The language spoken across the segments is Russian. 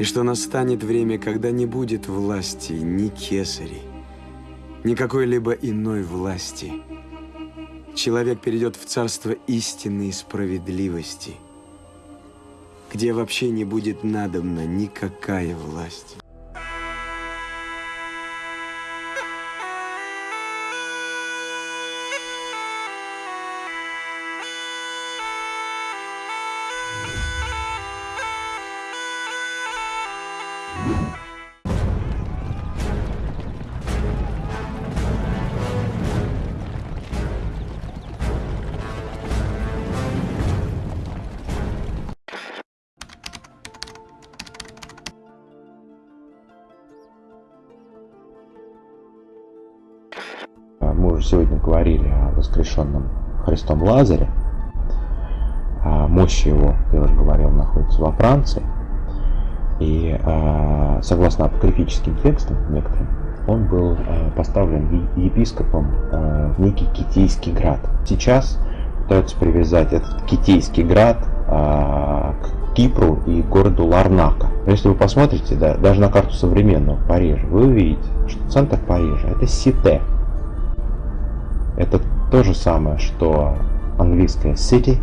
И что настанет время, когда не будет власти ни кесарей, ни какой-либо иной власти. Человек перейдет в царство истины и справедливости, где вообще не будет надобна никакая власть. Лазаре. А мощь его, я уже говорил, находится во Франции. И а, согласно апокрифическим текстам некоторым, он был а, поставлен епископом в некий Китейский град. Сейчас пытаются привязать этот Китейский град к Кипру и городу Ларнака. Если вы посмотрите, да, даже на карту современного Парижа, вы увидите, что центр Парижа это Сите. Это то же самое, что английское city.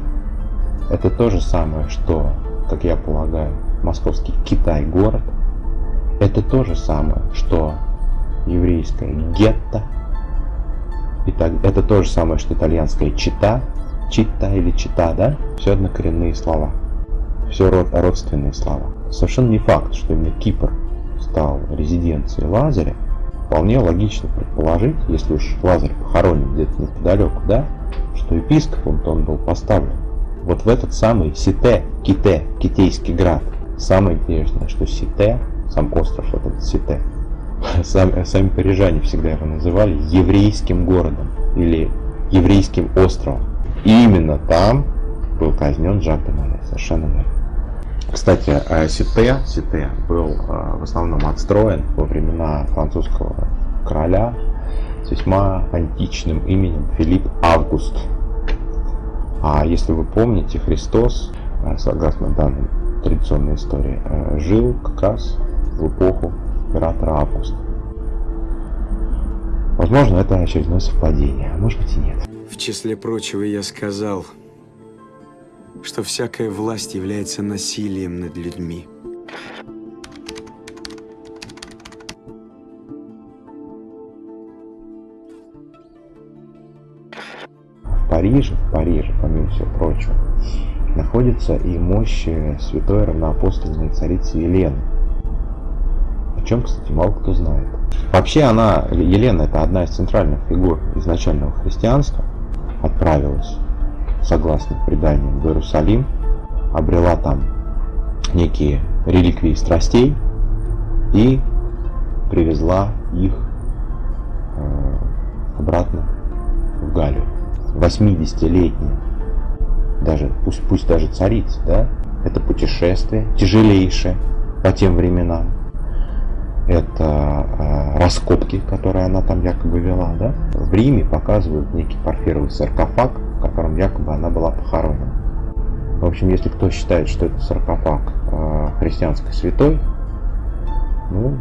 Это то же самое, что, как я полагаю, московский Китай город. Это то же самое, что еврейское гетто. И так, это то же самое, что итальянское чита. Чита или чита, да? Все однокоренные слова. Все род, родственные слова. Совершенно не факт, что именно Кипр стал резиденцией Лазаря, Вполне логично предположить, если уж Лазарь похоронен где-то неподалеку, да, что епископом он был поставлен вот в этот самый Сите, Ките, Китейский град. Самое интересное, что Сите, сам остров этот Сите, сам, сами парижане всегда его называли еврейским городом или еврейским островом. И именно там был казнен Жак де совершенно верно. Кстати, э, Сите, Сите был э, в основном отстроен во времена французского короля с весьма античным именем Филипп Август. А если вы помните, Христос, э, согласно данной традиционной истории, жил как раз в эпоху императора Августа. Возможно, это очередное совпадение, а может быть и нет. В числе прочего я сказал, что всякая власть является насилием над людьми. Париже, в Париже, помимо всего прочего, находится и мощь святой равноапостольной царицы Елены. О чем, кстати, мало кто знает. Вообще она, Елена, это одна из центральных фигур изначального христианства, отправилась согласно преданиям, в Иерусалим, обрела там некие реликвии страстей и привезла их э, обратно в Галию. 80-летняя, даже, пусть, пусть даже царица, да, это путешествие тяжелейшее по тем временам. Это э, раскопки, которые она там якобы вела, да. В Риме показывают некий парфировый саркофаг, в котором якобы она была похоронена. В общем, если кто считает, что это саркофаг э, христианской святой, ну,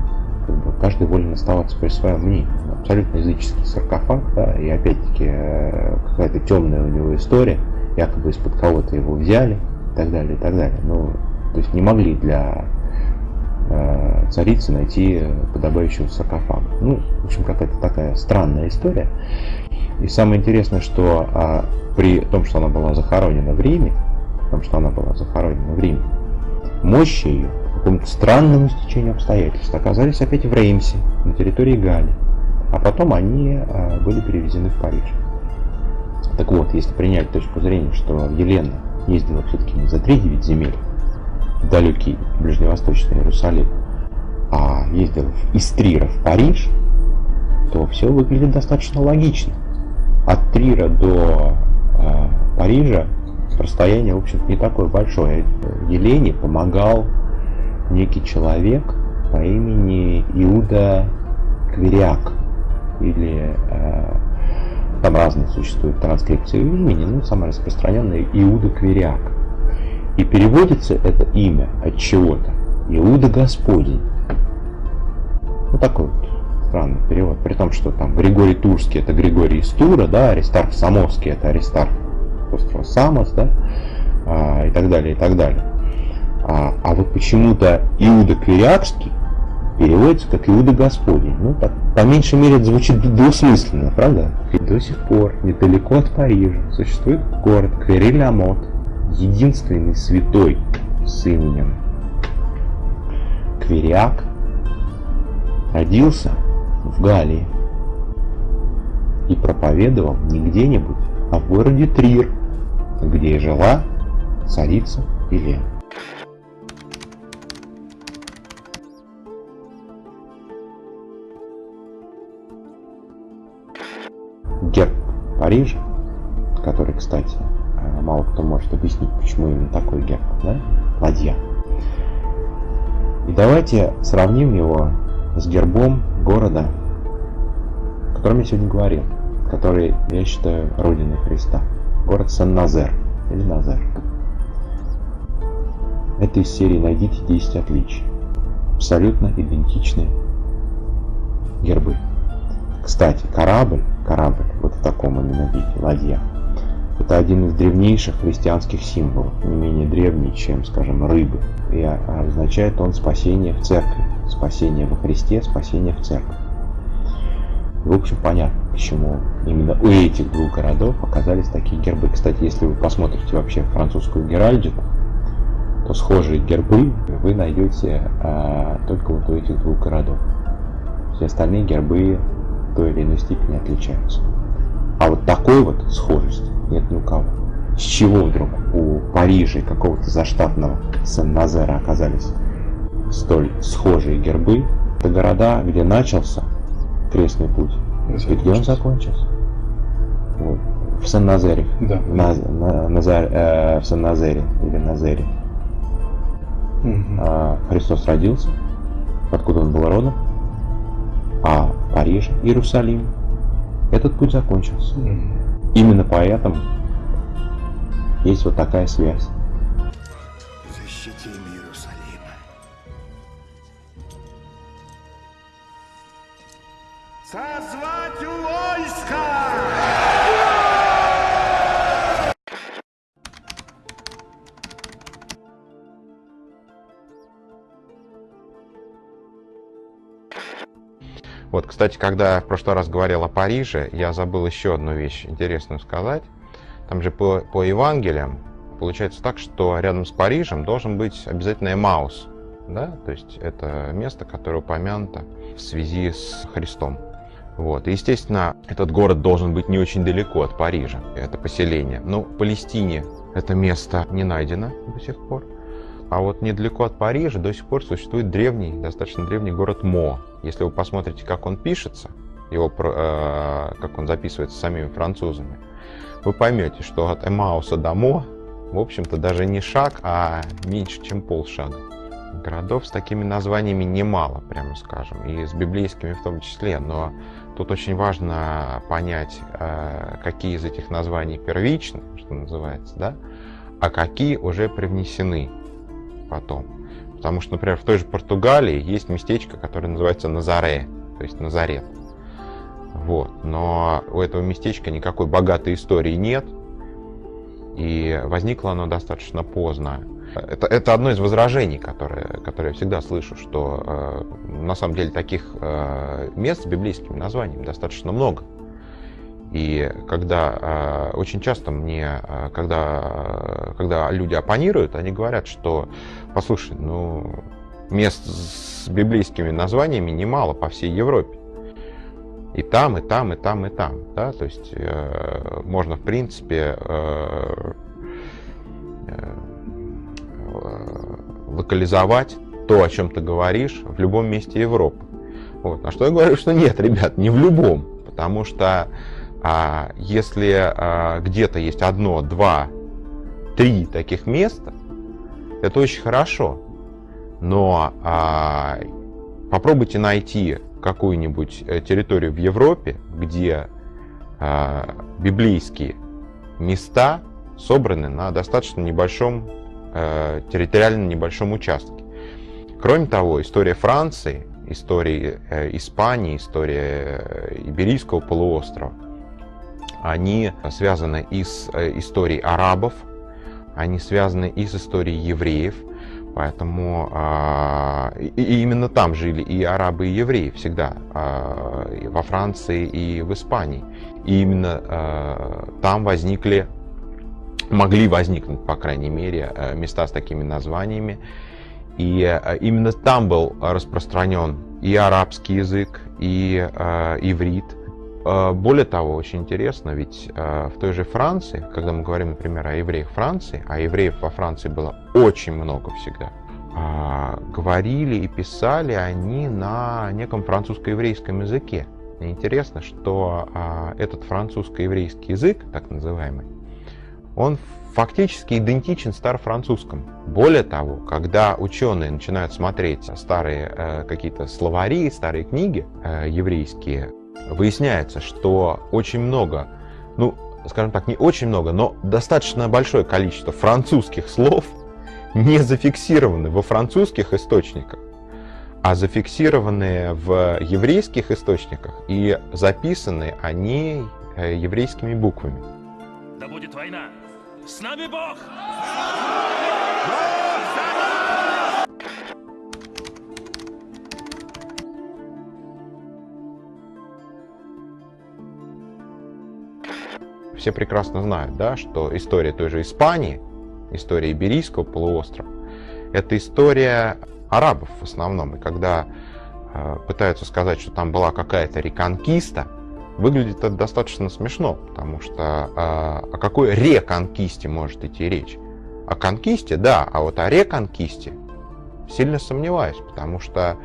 как бы каждый волен оставаться при своем мнении. Абсолютно языческий саркофаг, да, и опять-таки э, какая-то темная у него история, якобы из-под кого-то его взяли, и так далее, и так далее. Ну, то есть не могли для э, царицы найти подобающего саркофага. Ну, в общем, какая-то такая странная история. И самое интересное, что а, при том, что она была захоронена в Риме, при том, что она была захоронена в Риме, мощи ее по какому-то странному стечению обстоятельств оказались опять в Реймсе, на территории Гали. А потом они а, были перевезены в Париж. Так вот, если принять точку зрения, что Елена ездила все-таки не за 3-9 земель в далекий ближневосточный Иерусалим, а ездила из Трира в Париж, то все выглядит достаточно логично от Трира до э, Парижа расстояние, в общем не такое большое. Елене помогал некий человек по имени Иуда Кверяк. Или э, там разные существуют транскрипции имени, но самое распространенное Иуда Кверяк. И переводится это имя от чего-то Иуда Господень. Вот такой вот странный перевод. При том, что там Григорий Турский это Григорий из Тура, да, Аристарх Самовский это Аристарх острова Самос, да, а, и так далее, и так далее. А, а вот почему-то Иуда Квирякский переводится как Иуда Господень. Ну, так, по меньшей мере, это звучит двусмысленно, правда? И до сих пор, недалеко от Парижа, существует город Квериль-Амот, единственный святой с именем Квериак, родился в Галлии и проповедовал не где-нибудь, а в городе Трир, где жила царица Елена. Парижа, который, кстати, э, мало кто может объяснить, почему именно такой герб, да? Ладья. И давайте сравним его с гербом города, о котором я сегодня говорил, который я считаю родиной Христа. Город Сан-Назер или Назер. Это из серии «Найдите 10 отличий». Абсолютно идентичные гербы. Кстати, корабль, корабль, вот в таком именно виде, ладья, это один из древнейших христианских символов, не менее древний, чем, скажем, рыбы. И означает он спасение в церкви, спасение во Христе, спасение в церкви. В общем, понятно, почему именно у этих двух городов оказались такие гербы. Кстати, если вы посмотрите вообще французскую геральдику, то схожие гербы вы найдете а, только вот у этих двух городов. Все остальные гербы той или иной степени отличаются. А вот такой вот схожести нет ни у кого. С чего вдруг у Парижа и какого-то заштатного Сен-Назера оказались столь схожие гербы? Это города, где начался крестный путь. И где он закончился? Вот. В Сан-Назере. Да. На, на, Назар, э, в Сан-Назере или Назере. Угу. А, Христос родился. Откуда он был родом? А в Париже, Иерусалим. Этот путь закончился. Именно поэтому есть вот такая связь. Вот, кстати, когда я в прошлый раз говорил о Париже, я забыл еще одну вещь интересную сказать. Там же по, по Евангелиям получается так, что рядом с Парижем должен быть обязательно Эмаус. Да? То есть это место, которое упомянуто в связи с Христом. Вот. И, естественно, этот город должен быть не очень далеко от Парижа, это поселение. Но в Палестине это место не найдено до сих пор. А вот недалеко от Парижа до сих пор существует древний, достаточно древний город Мо. Если вы посмотрите, как он пишется, его, э, как он записывается самими французами, вы поймете, что от Эмауса до Мо, в общем-то, даже не шаг, а меньше, чем полшага. Городов с такими названиями немало, прямо скажем, и с библейскими в том числе, но тут очень важно понять, э, какие из этих названий первичны, что называется, да, а какие уже привнесены потом. Потому что, например, в той же Португалии есть местечко, которое называется Назаре, то есть Назарет. Вот. Но у этого местечка никакой богатой истории нет, и возникло оно достаточно поздно. Это, это одно из возражений, которое, которое я всегда слышу, что э, на самом деле таких э, мест с библейскими названиями достаточно много. И когда э, очень часто мне, э, когда, когда люди оппонируют, они говорят, что, послушай, ну, мест с библейскими названиями немало по всей Европе. И там, и там, и там, и там. Да? То есть э, можно, в принципе, э, э, локализовать то, о чем ты говоришь, в любом месте Европы. Вот. На что я говорю, что нет, ребят, не в любом. Потому что а если а, где-то есть одно, два, три таких места, это очень хорошо. Но а, попробуйте найти какую-нибудь э, территорию в Европе, где а, библейские места собраны на достаточно небольшом, а, территориально небольшом участке. Кроме того, история Франции, история э, Испании, история Иберийского полуострова, они связаны и с э, историей арабов, они связаны и с историей евреев, поэтому а, и именно там жили и арабы, и евреи всегда, а, и во Франции и в Испании. И именно а, там возникли, могли возникнуть, по крайней мере, места с такими названиями. И именно там был распространен и арабский язык, и иврит, а, более того, очень интересно, ведь а, в той же Франции, когда мы говорим, например, о евреях Франции, а евреев во Франции было очень много всегда, а, говорили и писали они на неком французско-еврейском языке. Интересно, что этот французско-еврейский язык, так называемый, он фактически идентичен старофранцузскому. Более того, когда ученые начинают смотреть старые э, какие-то словари, старые книги э, еврейские, выясняется, что очень много, ну, скажем так, не очень много, но достаточно большое количество французских слов не зафиксированы во французских источниках, а зафиксированы в еврейских источниках и записаны они э, еврейскими буквами. Да будет война! С нами Бог! Все прекрасно знают, да, что история той же Испании, история Иберийского полуострова, это история арабов в основном. И когда э, пытаются сказать, что там была какая-то реконкиста, выглядит это достаточно смешно, потому что э, о какой реконкисте может идти речь? О конкисте, да, а вот о реконкисте сильно сомневаюсь, потому что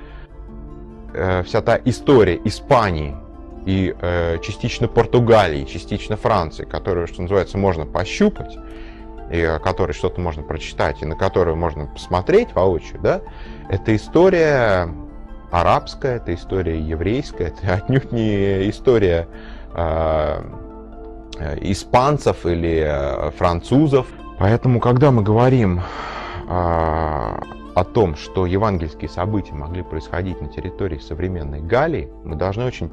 э, вся та история Испании и э, частично Португалии, частично Франции, которую, что называется, можно пощупать, и о которой что-то можно прочитать, и на которую можно посмотреть воочию, да, это история арабская, это история еврейская, это отнюдь не история э, э испанцев или э, французов. Поэтому, когда мы говорим э, о том, что евангельские события могли происходить на территории современной Галлии, мы должны очень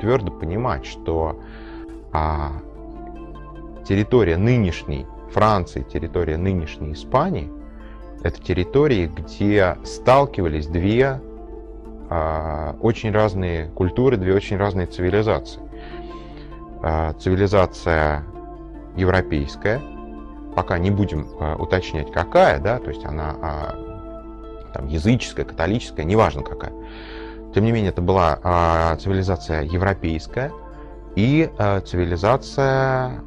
твердо понимать, что а, территория нынешней Франции, территория нынешней Испании, это территории, где сталкивались две а, очень разные культуры, две очень разные цивилизации. А, цивилизация европейская, пока не будем а, уточнять какая, да, то есть она а, там, языческая, католическая, неважно какая. Тем не менее, это была а, цивилизация европейская и а, цивилизация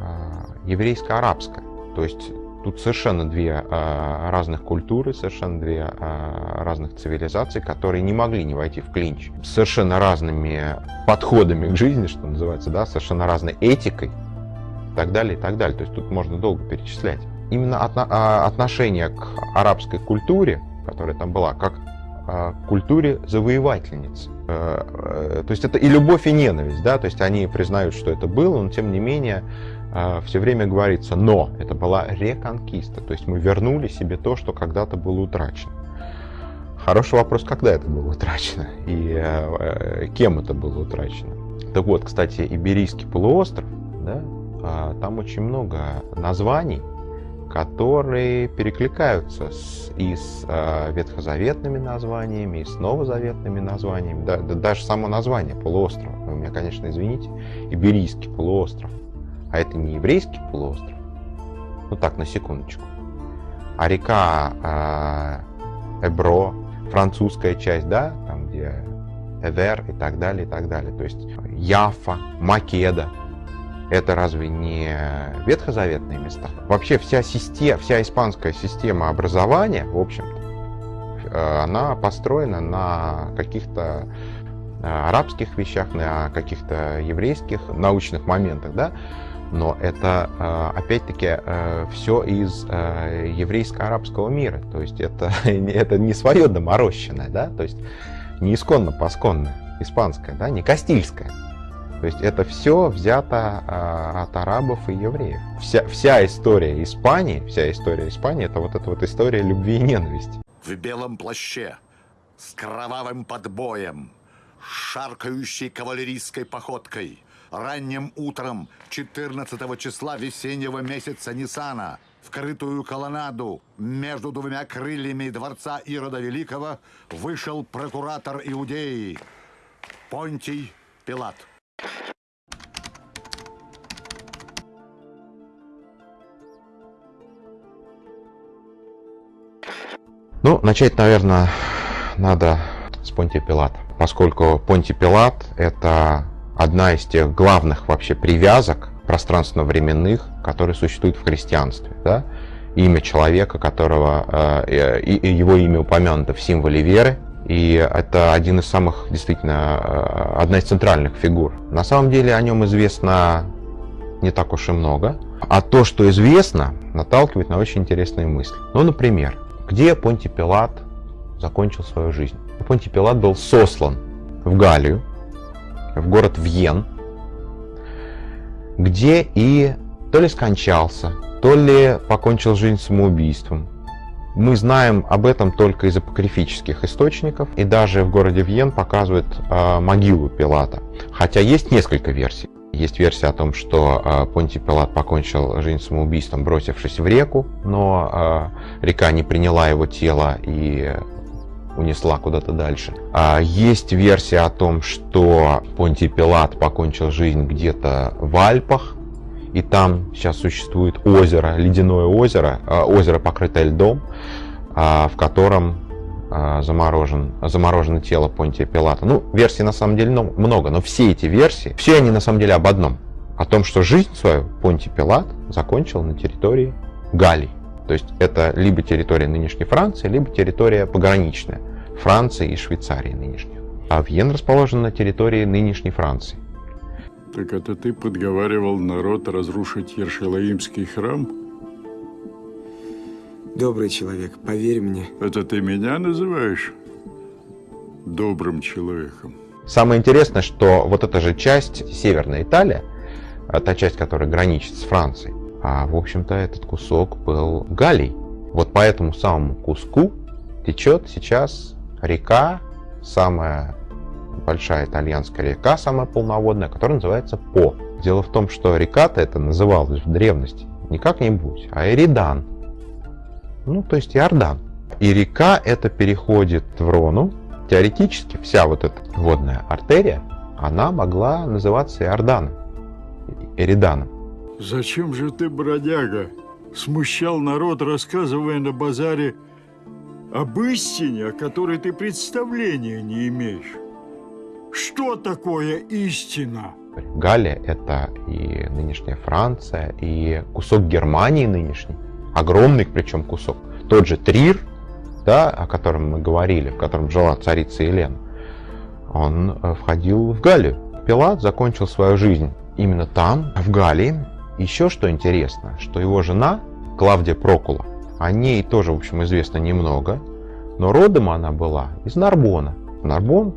а, еврейско-арабская. То есть тут совершенно две а, разных культуры, совершенно две а, разных цивилизации, которые не могли не войти в клинч. Совершенно разными подходами к жизни, что называется, да, совершенно разной этикой и так далее, и так далее. То есть тут можно долго перечислять. Именно отно а, отношение к арабской культуре, которая там была, как культуре завоевательниц. Э, э, то есть это и любовь, и ненависть, да, то есть они признают, что это было, но тем не менее э, все время говорится «но». Это была реконкиста, то есть мы вернули себе то, что когда-то было утрачено. Хороший вопрос, когда это было утрачено и кем это было утрачено. Так вот, кстати, Иберийский полуостров, да, там очень много названий, которые перекликаются с, и с э, ветхозаветными названиями, и с новозаветными названиями. Да, да, даже само название полуострова, вы меня, конечно, извините, Иберийский полуостров. А это не еврейский полуостров. Ну так, на секундочку. А река э, Эбро, французская часть, да, там где Эвер и так далее, и так далее. То есть Яфа, Македа, это разве не ветхозаветные места? Вообще вся, система, вся испанская система образования, в общем-то, э, она построена на каких-то э, арабских вещах, на каких-то еврейских научных моментах, да? Но это, э, опять-таки, все из еврейско-арабского мира. То есть это, это не свое доморощенное, да? То есть не исконно-посконное, испанское, да? не кастильское. То есть это все взято а, от арабов и евреев. Вся, вся история Испании, вся история Испании, это вот эта вот история любви и ненависти. в белом плаще, с кровавым подбоем, шаркающей кавалерийской походкой, ранним утром 14 числа весеннего месяца Нисана в крытую колоннаду между двумя крыльями дворца Ирода Великого вышел прокуратор Иудеи Понтий Пилат. Ну, начать, наверное, надо с Понтия Пилата, поскольку Понтий Пилат – это одна из тех главных вообще привязок пространственно-временных, которые существуют в христианстве. Да? Имя человека, которого э, и, его имя упомянуто в символе веры, и это один из самых, действительно, э, одна из центральных фигур. На самом деле о нем известно не так уж и много, а то, что известно, наталкивает на очень интересные мысли. Ну, например, где Понтий Пилат закончил свою жизнь? Понтий Пилат был сослан в Галлию, в город Вьен, где и то ли скончался, то ли покончил жизнь самоубийством. Мы знаем об этом только из апокрифических источников, и даже в городе Вьен показывают э, могилу Пилата. Хотя есть несколько версий. Есть версия о том, что э, Понтий Пилат покончил жизнь самоубийством, бросившись в реку, но э, река не приняла его тело и унесла куда-то дальше. А есть версия о том, что Понтий Пилат покончил жизнь где-то в Альпах, и там сейчас существует озеро, ледяное озеро, а, озеро, покрытое льдом, а, в котором а, заморожен, заморожено тело Понтия Пилата. Ну, версий на самом деле много, но все эти версии, все они на самом деле об одном. О том, что жизнь свою Понтий Пилат закончил на территории Галлии. То есть это либо территория нынешней Франции, либо территория пограничная Франции и Швейцарии нынешней. А Вьен расположен на территории нынешней Франции. Так это ты подговаривал народ разрушить Ершалаимский храм? Добрый человек, поверь мне. Это ты меня называешь добрым человеком? Самое интересное, что вот эта же часть, Северная Италия, а та часть, которая граничит с Францией, а в общем-то этот кусок был Галлий. Вот по этому самому куску течет сейчас река, самая большая итальянская река, самая полноводная, которая называется По. Дело в том, что река-то это называлась в древности не как-нибудь, а Эридан. Ну, то есть Иордан. И река это переходит в Рону. Теоретически вся вот эта водная артерия, она могла называться Иорданом, Эриданом. Зачем же ты, бродяга, смущал народ, рассказывая на базаре об истине, о которой ты представления не имеешь? Что такое истина? Галия – это и нынешняя Франция, и кусок Германии нынешний, огромный причем кусок. Тот же Трир, да, о котором мы говорили, в котором жила царица Елена, он э, входил в Галию. Пилат закончил свою жизнь именно там, в Галии. Еще что интересно, что его жена Клавдия Прокула, о ней тоже, в общем, известно немного, но родом она была из Нарбона. Нарбон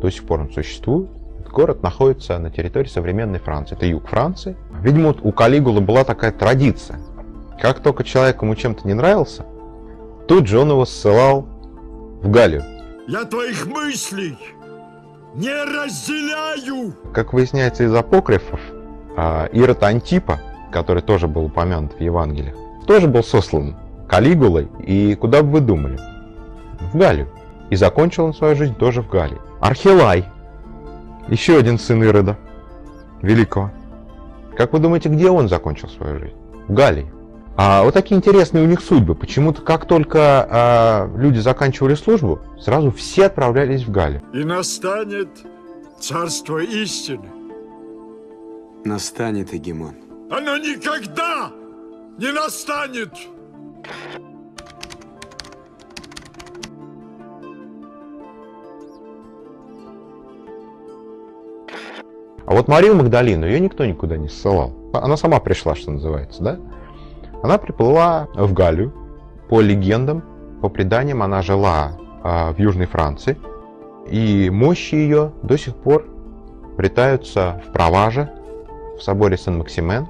до сих пор он существует. Город находится на территории современной Франции. Это юг Франции. Видимо, у Калигулы была такая традиция. Как только человек ему чем-то не нравился, тут же он его ссылал в Галию. Я твоих мыслей не разделяю! Как выясняется из апокрифов, а, Ирод Антипа, который тоже был упомянут в Евангелиях, тоже был сослан Калигулой. И куда бы вы думали? В Галию. И закончил он свою жизнь тоже в Галии. Архилай. Еще один сын Ирода. Великого. Как вы думаете, где он закончил свою жизнь? В Галлии. А вот такие интересные у них судьбы. Почему-то как только а, люди заканчивали службу, сразу все отправлялись в Галлию. И настанет царство истины. Настанет, Эгемон. Оно никогда не настанет! А вот Марию Магдалину, ее никто никуда не ссылал. Она сама пришла, что называется, да? Она приплыла в Галлию. По легендам, по преданиям, она жила а, в Южной Франции. И мощи ее до сих пор обретаются в Проваже, в соборе Сен-Максимен.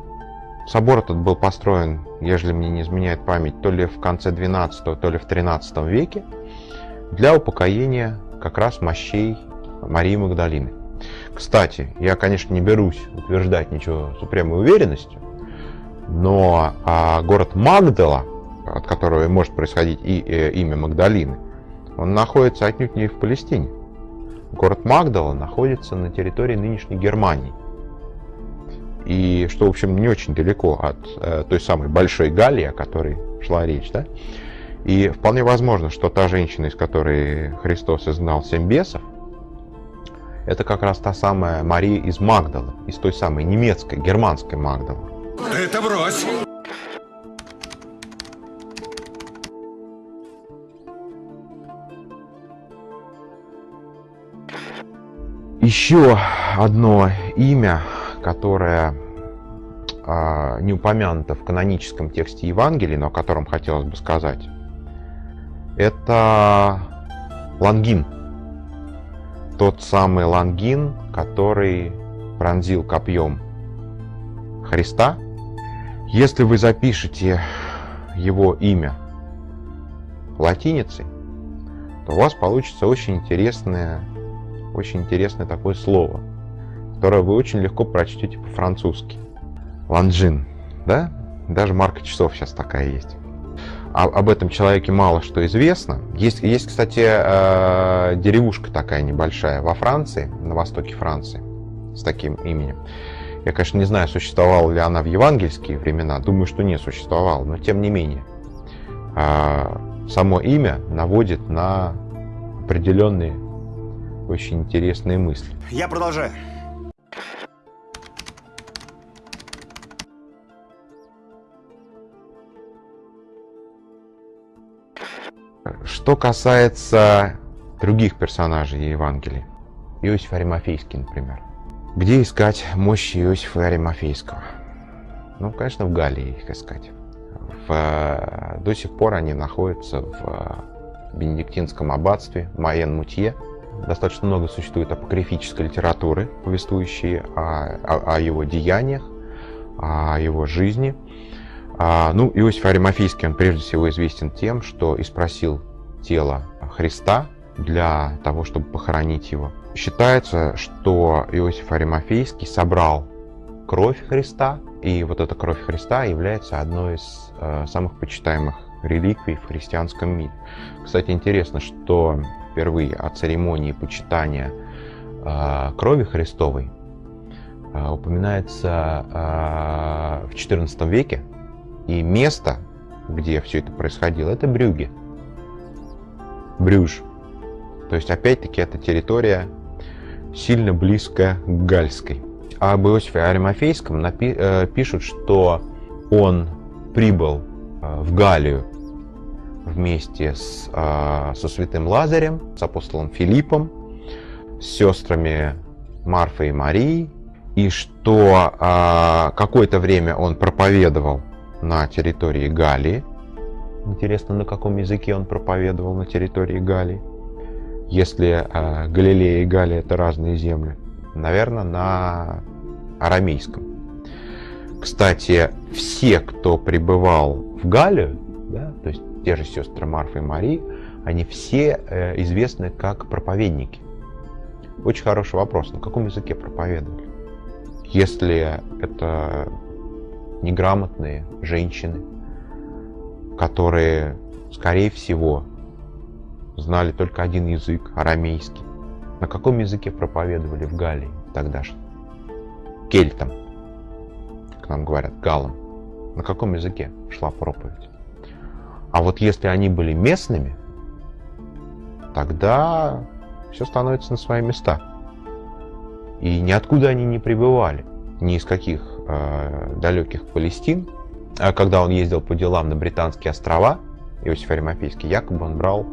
Собор этот был построен ежели мне не изменяет память, то ли в конце 12 то ли в 13 веке, для упокоения как раз мощей Марии Магдалины. Кстати, я, конечно, не берусь утверждать ничего с упрямой уверенностью, но а, город Магдала, от которого может происходить и э, имя Магдалины, он находится отнюдь не в Палестине. Город Магдала находится на территории нынешней Германии. И что, в общем, не очень далеко от э, той самой Большой Галлии, о которой шла речь. Да? И вполне возможно, что та женщина, из которой Христос изгнал семь бесов, это как раз та самая Мария из Магдала, из той самой немецкой, германской Магдалы. Это брось! Еще одно имя, которое а, не упомянуто в каноническом тексте Евангелия, но о котором хотелось бы сказать, это Лангин. Тот самый Лангин, который пронзил копьем Христа. Если вы запишете его имя латиницей, то у вас получится очень интересное очень интересное такое слово, которое вы очень легко прочтете по-французски. Ланжин, да? Даже марка часов сейчас такая есть. А, об этом человеке мало что известно. Есть, есть кстати, э, деревушка такая небольшая во Франции, на востоке Франции, с таким именем. Я, конечно, не знаю, существовала ли она в евангельские времена. Думаю, что не существовала, но тем не менее. Э, само имя наводит на определенные очень интересные мысли. Я продолжаю. Что касается других персонажей Евангелия, Иосиф Аримафейский, например. Где искать мощи Иосифа Аримафейского? Ну, конечно, в Галлии их искать. В, до сих пор они находятся в Бенедиктинском аббатстве Майен-Мутье, Достаточно много существует апокрифической литературы, повествующей о, о, о его деяниях, о его жизни. А, ну, Иосиф Аримафийский, он прежде всего известен тем, что испросил тело Христа для того, чтобы похоронить его. Считается, что Иосиф Аримафейский собрал кровь Христа, и вот эта кровь Христа является одной из э, самых почитаемых реликвий в христианском мире. Кстати, интересно, что впервые о церемонии почитания э, крови Христовой э, упоминается э, в XIV веке. И место, где все это происходило, это Брюге. Брюж. То есть, опять-таки, это территория сильно близкая к Гальской. А об Иосифе Аримафейском напи- э, пишут, что он прибыл э, в Галию вместе с, э, со святым Лазарем, с апостолом Филиппом, с сестрами Марфой и Марией, и что э, какое-то время он проповедовал на территории Галии. Интересно, на каком языке он проповедовал на территории Галии. Если э, Галилея и Галия это разные земли, наверное, на арамейском. Кстати, все, кто пребывал в Галию, да, то есть те же сестры Марфа и Марии, они все э, известны как проповедники. Очень хороший вопрос, на каком языке проповедовали? Если это неграмотные женщины, которые, скорее всего, знали только один язык, арамейский, на каком языке проповедовали в Галлии тогда же? Кельтам, как нам говорят, галам. На каком языке шла проповедь? А вот если они были местными, тогда все становится на свои места. И ниоткуда они не прибывали, ни из каких э, далеких Палестин. А когда он ездил по делам на Британские острова, Иосиф Аримафейский, якобы он брал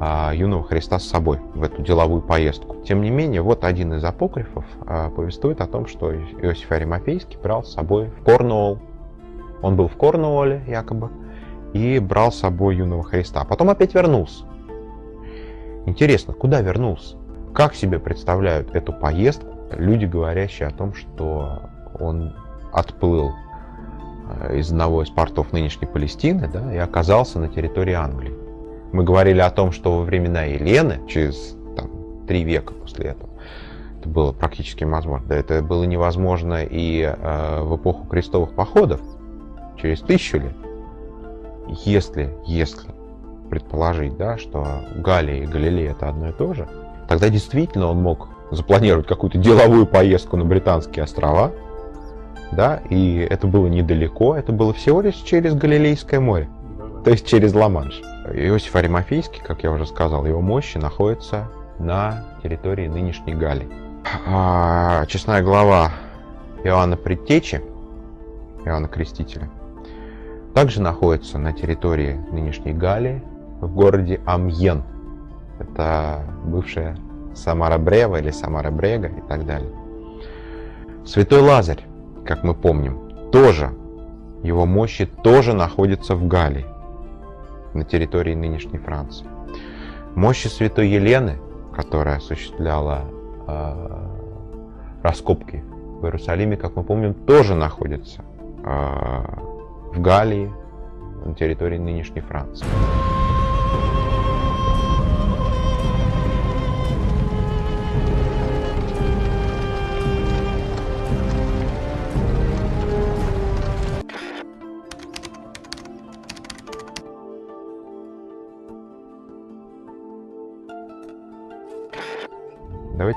юного Христа с собой в эту деловую поездку. Тем не менее, вот один из апокрифов э, повествует о том, что Иосиф Аримафейский брал с собой в Корнуолл. Он был в Корнуолле якобы, и брал с собой юного Христа. Потом опять вернулся. Интересно, куда вернулся? Как себе представляют эту поездку люди, говорящие о том, что он отплыл из одного из портов нынешней Палестины да, и оказался на территории Англии. Мы говорили о том, что во времена Елены, через там, три века после этого, это было практически невозможно. Да, это было невозможно и э, в эпоху крестовых походов, через тысячу лет. Если, если предположить, да, что Галия и Галилей это одно и то же, тогда действительно он мог запланировать какую-то деловую поездку на Британские острова, да, и это было недалеко, это было всего лишь через Галилейское море, то есть через Ла-Манш. Иосиф Аримофейский, как я уже сказал, его мощи находятся на территории нынешней Галии. А, честная глава Иоанна Предтечи, Иоанна Крестителя, также находится на территории нынешней Галии, в городе Амьен. Это бывшая Самара Брева или Самара Брега и так далее. Святой Лазарь, как мы помним, тоже, его мощи тоже находятся в Галлии, на территории нынешней Франции. Мощи святой Елены, которая осуществляла э, раскопки в Иерусалиме, как мы помним, тоже находятся э, в Галлии, на территории нынешней Франции.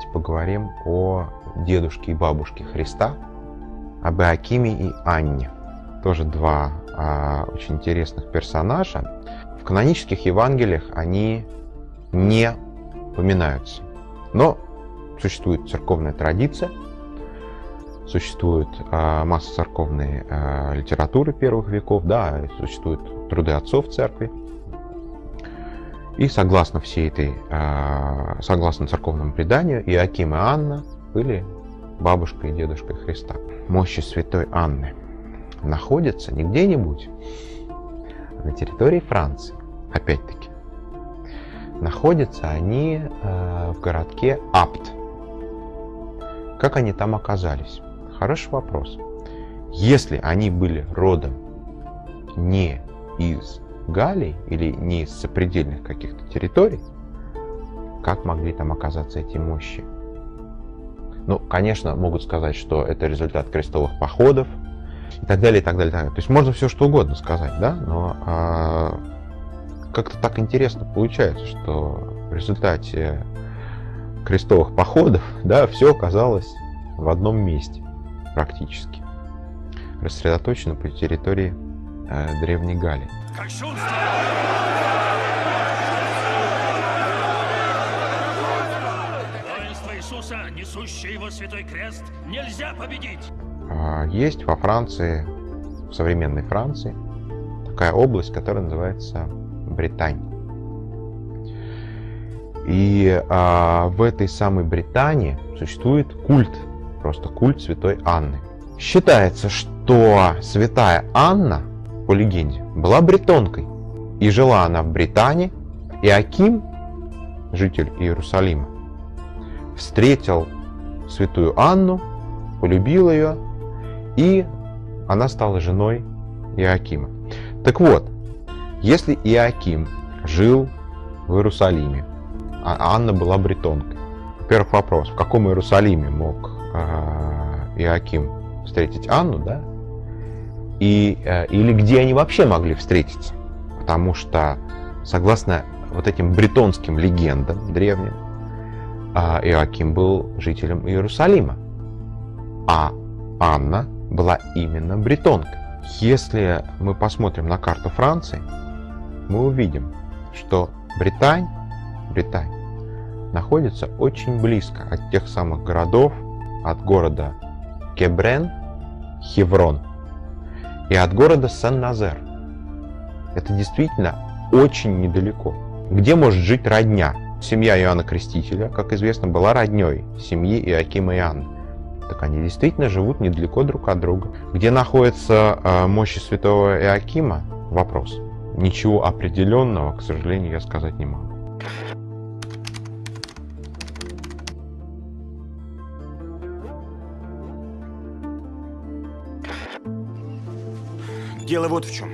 Давайте поговорим о дедушке и бабушке Христа, об Иакиме и Анне. Тоже два а, очень интересных персонажа. В канонических Евангелиях они не упоминаются. Но существует церковная традиция, существует а, масса церковной а, литературы первых веков, да, существуют труды отцов церкви, и согласно всей этой, а, согласно церковному преданию, Иаким и Анна были бабушкой и дедушкой Христа. Мощи святой Анны находятся не где-нибудь, а на территории Франции, опять-таки. Находятся они а, в городке Апт. Как они там оказались? Хороший вопрос. Если они были родом не из Галлии или не из сопредельных каких-то территорий, как могли там оказаться эти мощи? Ну, конечно, могут сказать, что это результат крестовых походов и так далее, и так далее, и так далее. То есть можно все что угодно сказать, да, но а, как-то так интересно получается, что в результате крестовых походов, да, все оказалось в одном месте практически, рассредоточено по территории э, Древней Галлии. Кощунство! Воинство Иисуса, несущее его святой крест, нельзя победить! А, Есть во Франции, в современной Франции, такая область, которая называется Британь. И а, в этой самой Британии существует культ, просто культ святой Анны. Считается, что святая Анна, по легенде, была бретонкой. И жила она в Британии. И Аким, житель Иерусалима, встретил святую Анну, полюбил ее, и она стала женой Иакима. Так вот, если Иаким жил в Иерусалиме, а Анна была бретонкой, во-первых, вопрос, в каком Иерусалиме мог э, Иаким встретить Анну, да? И, э, или где они вообще могли встретиться? Потому что, согласно вот этим бретонским легендам древним, э, Иоаким был жителем Иерусалима, а Анна была именно бретонкой. Если мы посмотрим на карту Франции, мы увидим, что Британь, Британь находится очень близко от тех самых городов, от города Кебрен, Хеврон и от города Сен-Назер. Это действительно очень недалеко. Где может жить родня? Семья Иоанна Крестителя, как известно, была родней семьи Иоакима и Анны. Так они действительно живут недалеко друг от друга. Где находится э, мощи святого Иоакима? Вопрос. Ничего определенного, к сожалению, я сказать не могу. Дело вот в чем.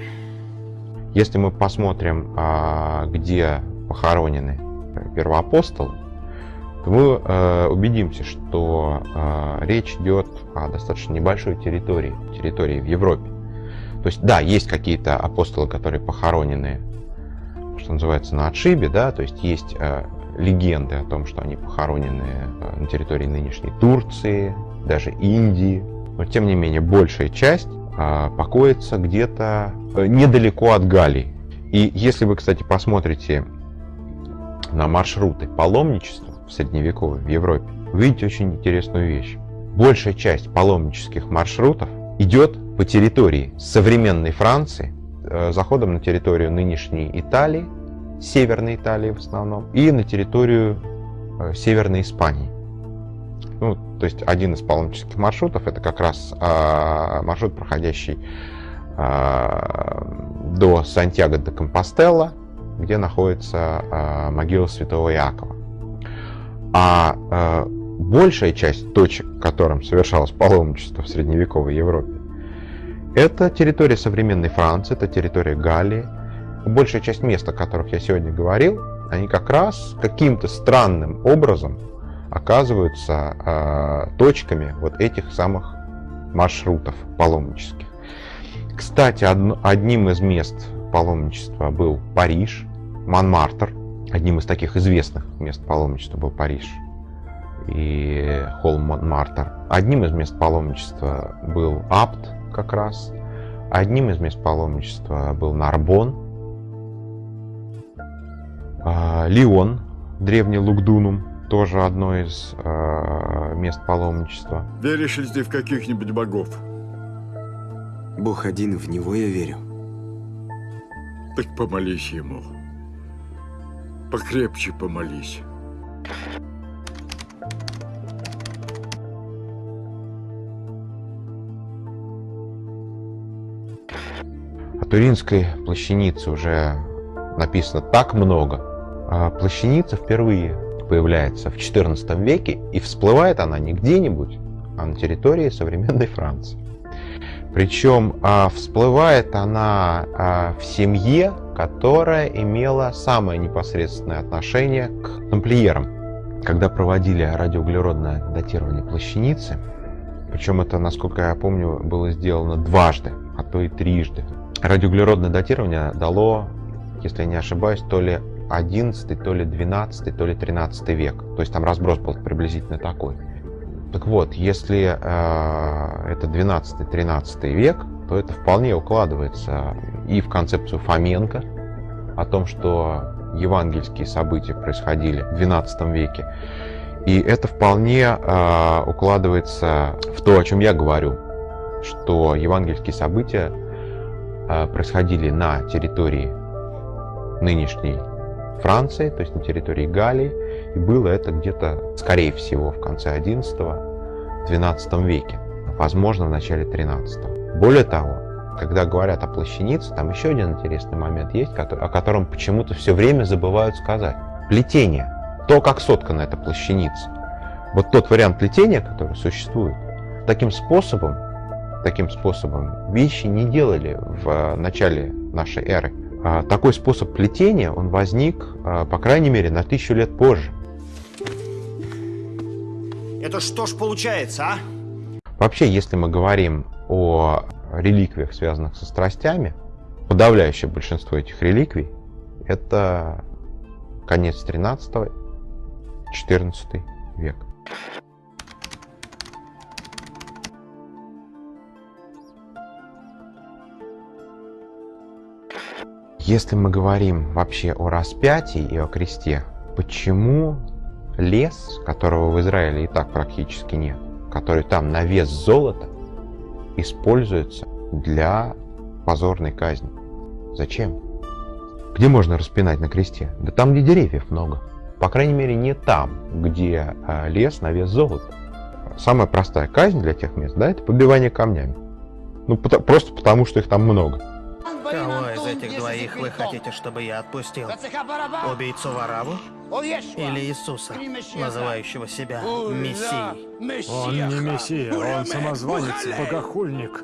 Если мы посмотрим, а, где похоронены первоапостолы, то мы э, убедимся, что э, речь идет о достаточно небольшой территории, территории в Европе. То есть, да, есть какие-то апостолы, которые похоронены, что называется, на отшибе, да, то есть есть э, легенды о том, что они похоронены на территории нынешней Турции, даже Индии. Но, тем не менее, большая часть покоится где-то э, недалеко от Галлии. И если вы, кстати, посмотрите на маршруты паломничества в средневековой в Европе, вы видите очень интересную вещь. Большая часть паломнических маршрутов идет по территории современной Франции, э, заходом на территорию нынешней Италии, Северной Италии в основном, и на территорию э, Северной Испании. Ну, то есть один из паломнических маршрутов это как раз э, маршрут, проходящий э, до Сантьяго де Компостелла, где находится э, могила святого Иакова. А э, большая часть точек, которым совершалось паломничество в средневековой Европе, это территория современной Франции, это территория Галлии. Большая часть мест, о которых я сегодня говорил, они как раз каким-то странным образом оказываются э, точками вот этих самых маршрутов паломнических. Кстати, од, одним из мест паломничества был Париж, Монмартр. Одним из таких известных мест паломничества был Париж и холм Монмартр. Одним из мест паломничества был Апт как раз. Одним из мест паломничества был Нарбон. А, Лион, древний Лугдунум, тоже одно из э, мест паломничества. Веришь ли ты в каких-нибудь богов? Бог один, в него я верю. Так помолись ему. Покрепче помолись. О Туринской плащанице уже написано так много. А плащаница впервые появляется в XIV веке, и всплывает она не где-нибудь, а на территории современной Франции. Причем а, всплывает она а, в семье, которая имела самое непосредственное отношение к тамплиерам. Когда проводили радиоуглеродное датирование плащаницы, причем это, насколько я помню, было сделано дважды, а то и трижды. Радиоуглеродное датирование дало, если я не ошибаюсь, то ли 11, то ли 12, то ли 13 век. То есть там разброс был приблизительно такой. Так вот, если э, это 12-13 век, то это вполне укладывается и в концепцию Фоменко о том, что евангельские события происходили в 12 веке. И это вполне э, укладывается в то, о чем я говорю, что евангельские события э, происходили на территории нынешней Франции, то есть на территории Галлии, и было это где-то, скорее всего, в конце XI-XII веке, возможно, в начале XIII. Более того, когда говорят о плащанице, там еще один интересный момент есть, о котором почему-то все время забывают сказать. Плетение. То, как соткана эта плащаница. Вот тот вариант плетения, который существует, таким способом, таким способом вещи не делали в начале нашей эры. А такой способ плетения, он возник, а, по крайней мере, на тысячу лет позже. Это что ж получается, а? Вообще, если мы говорим о реликвиях, связанных со страстями, подавляющее большинство этих реликвий – это конец 13-14 век. Если мы говорим вообще о распятии и о кресте, почему лес, которого в Израиле и так практически нет, который там на вес золота, используется для позорной казни? Зачем? Где можно распинать на кресте? Да там, где деревьев много. По крайней мере, не там, где а, лес на вес золота. Самая простая казнь для тех мест, да, это побивание камнями. Ну, просто потому, что их там много. Из этих двоих вы хотите, чтобы я отпустил? Убийцу Вараву? Или Иисуса, называющего себя Мессией? Он не Мессия, он самозванец, богохульник.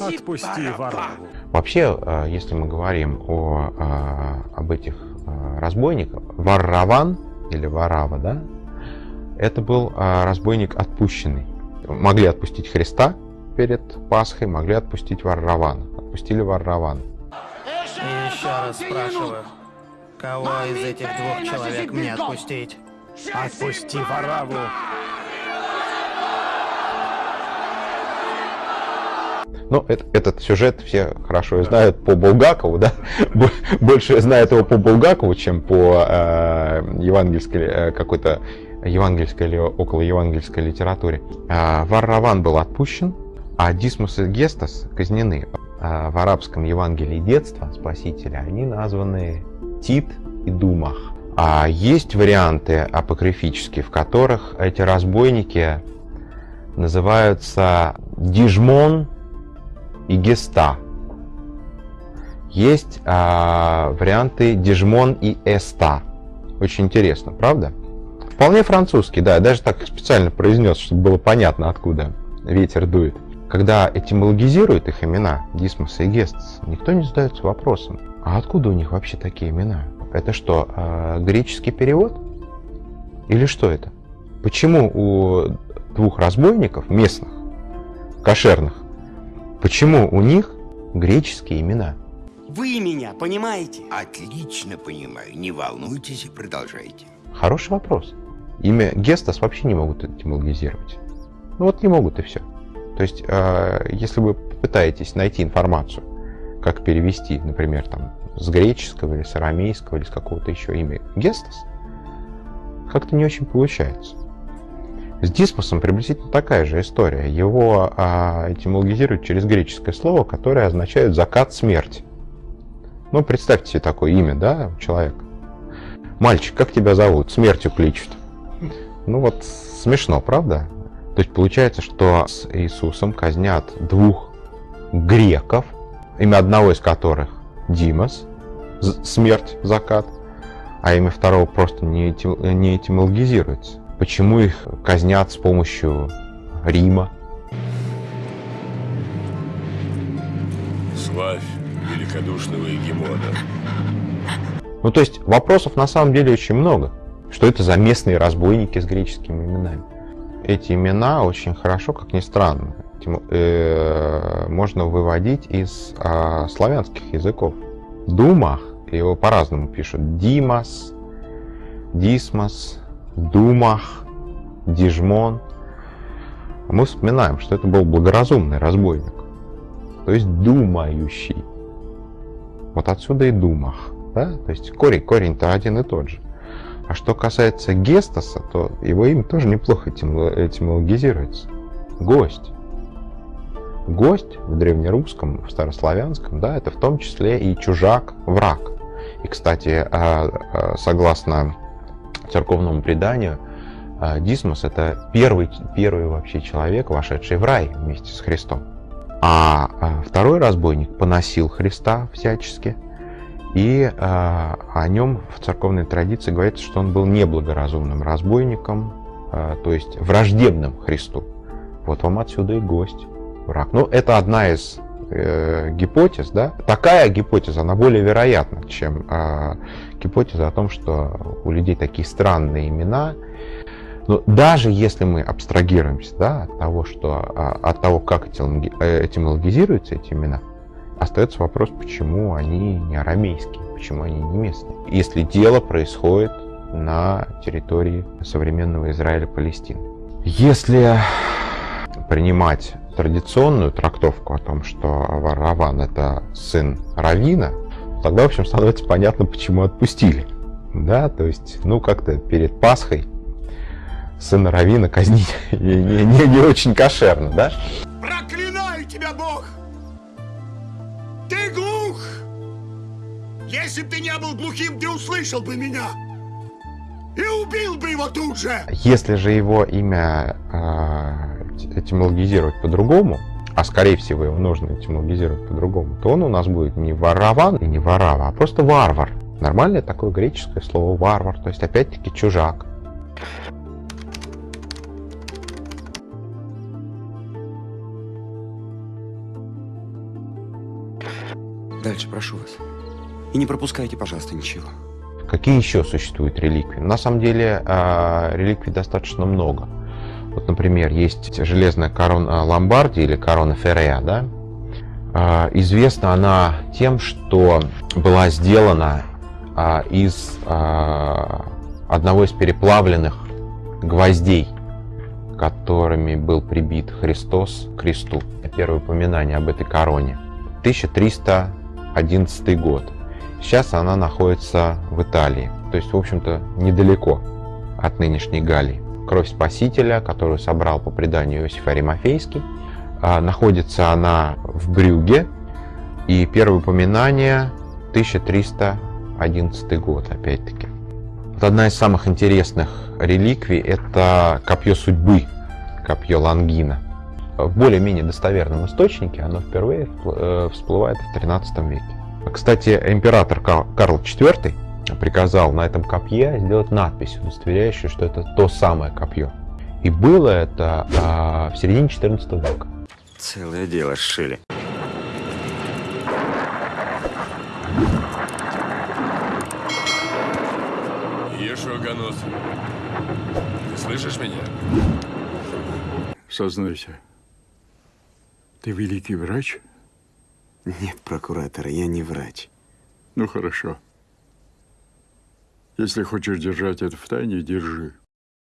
Отпусти Вараву. Вообще, э, если мы говорим о, э, об этих э, разбойниках, Варраван или Варава, да, это был разбойник отпущенный. Могли отпустить Христа перед Пасхой, могли отпустить Варравана. Отпустили Варравана. И еще раз спрашиваю, кого из этих двух человек мне отпустить? Отпусти Вараву. Ну, это, этот сюжет все хорошо знают по Булгакову, да? Больше знают его по Булгакову, чем по э, евангельской э, какой-то евангельской или около евангельской литературе. Э, Варраван был отпущен, а Дисмус и Гестас казнены. Э, в арабском Евангелии детства спасителя они названы Тит и Думах. А есть варианты апокрифические, в которых эти разбойники называются Дижмон и Геста. Есть а, варианты Дижмон и Эста. Очень интересно, правда? Вполне французский, да, я даже так специально произнес, чтобы было понятно, откуда ветер дует. Когда этимологизируют их имена, Дисмос и Гестс, никто не задается вопросом, а откуда у них вообще такие имена? Это что, э, греческий перевод? Или что это? Почему у двух разбойников, местных, кошерных, почему у них греческие имена? Вы меня понимаете? Отлично понимаю. Не волнуйтесь и продолжайте. Хороший вопрос. Имя Гестас вообще не могут этимологизировать. Ну вот не могут и все. То есть, э, если вы попытаетесь найти информацию, как перевести, например, там, с греческого или с арамейского или с какого-то еще имя Гестас, как-то не очень получается. С дисмосом приблизительно такая же история. Его а, этимологизируют через греческое слово, которое означает «закат смерти». Ну, представьте себе такое имя, да, человек. Мальчик, как тебя зовут? Смертью кличут. Ну вот, смешно, правда? То есть получается, что с Иисусом казнят двух греков, имя одного из которых Димас, смерть, закат, а имя второго просто не, этим, не этимологизируется. Почему их казнят с помощью Рима? Славь великодушного Егемона. Ну, то есть вопросов на самом деле очень много. Что это за местные разбойники с греческими именами? Эти имена очень хорошо, как ни странно, э, можно выводить из а, славянских языков. Думах, его по-разному пишут, Димас, Дисмос, Думах, Дижмон. Мы вспоминаем, что это был благоразумный разбойник, то есть думающий. Вот отсюда и Думах. Да? То есть корень, корень-то один и тот же. А что касается Гестаса, то его имя тоже неплохо этимологизируется. Гость. Гость в древнерусском, в старославянском, да, это в том числе и чужак, враг. И, кстати, а, а, согласно церковному преданию, а, Дисмос это первый, первый вообще человек, вошедший в рай вместе с Христом. А второй разбойник поносил Христа всячески, и о нем в церковной традиции говорится, что он был неблагоразумным разбойником, то есть враждебным Христу. Вот вам отсюда и гость враг. Ну, это одна из э, гипотез, да. Такая гипотеза, она более вероятна, чем э, гипотеза о том, что у людей такие странные имена. Но даже если мы абстрагируемся да, от того, что, от того, как э, этимологизируются эти имена, остается вопрос, почему они не арамейские, почему они не местные. Если дело происходит на территории современного Израиля Палестины. Если принимать традиционную трактовку о том, что Раван это сын Равина, тогда, в общем, становится понятно, почему отпустили. Да, то есть, ну, как-то перед Пасхой сына Равина казнить не, не, не, не очень кошерно, да? Если бы ты не был глухим, ты услышал бы меня! И убил бы его тут же! Если же его имя э, этимологизировать по-другому, а скорее всего его нужно этимологизировать по-другому, то он у нас будет не ворован и не ворава, а просто варвар. Нормальное такое греческое слово варвар, то есть опять-таки чужак. Дальше, прошу вас. И не пропускайте, пожалуйста, ничего. Какие еще существуют реликвии? На самом деле э, реликвий достаточно много. Вот, например, есть железная корона Ломбарди или корона Феррея, да? Э, известна она тем, что была сделана э, из одного из переплавленных гвоздей, которыми был прибит Христос к кресту. Первое упоминание об этой короне. 1311 год. Сейчас она находится в Италии, то есть, в общем-то, недалеко от нынешней Галлии. Кровь Спасителя, которую собрал по преданию Иосиф Аримофейский, а, находится она в Брюге, и первое упоминание 1311 год, опять-таки. Вот одна из самых интересных реликвий – это копье судьбы, копье Лангина. В более-менее достоверном источнике оно впервые э, всплывает в 13 веке. Кстати, император Карл IV приказал на этом копье сделать надпись, удостоверяющую, что это то самое копье. И было это а, в середине 14 века. Целое дело сшили. Ешуаганус, ты слышишь меня? Сознайся, ты великий врач? Нет, прокуратор, я не врач. Ну, хорошо. Если хочешь держать это в тайне, держи.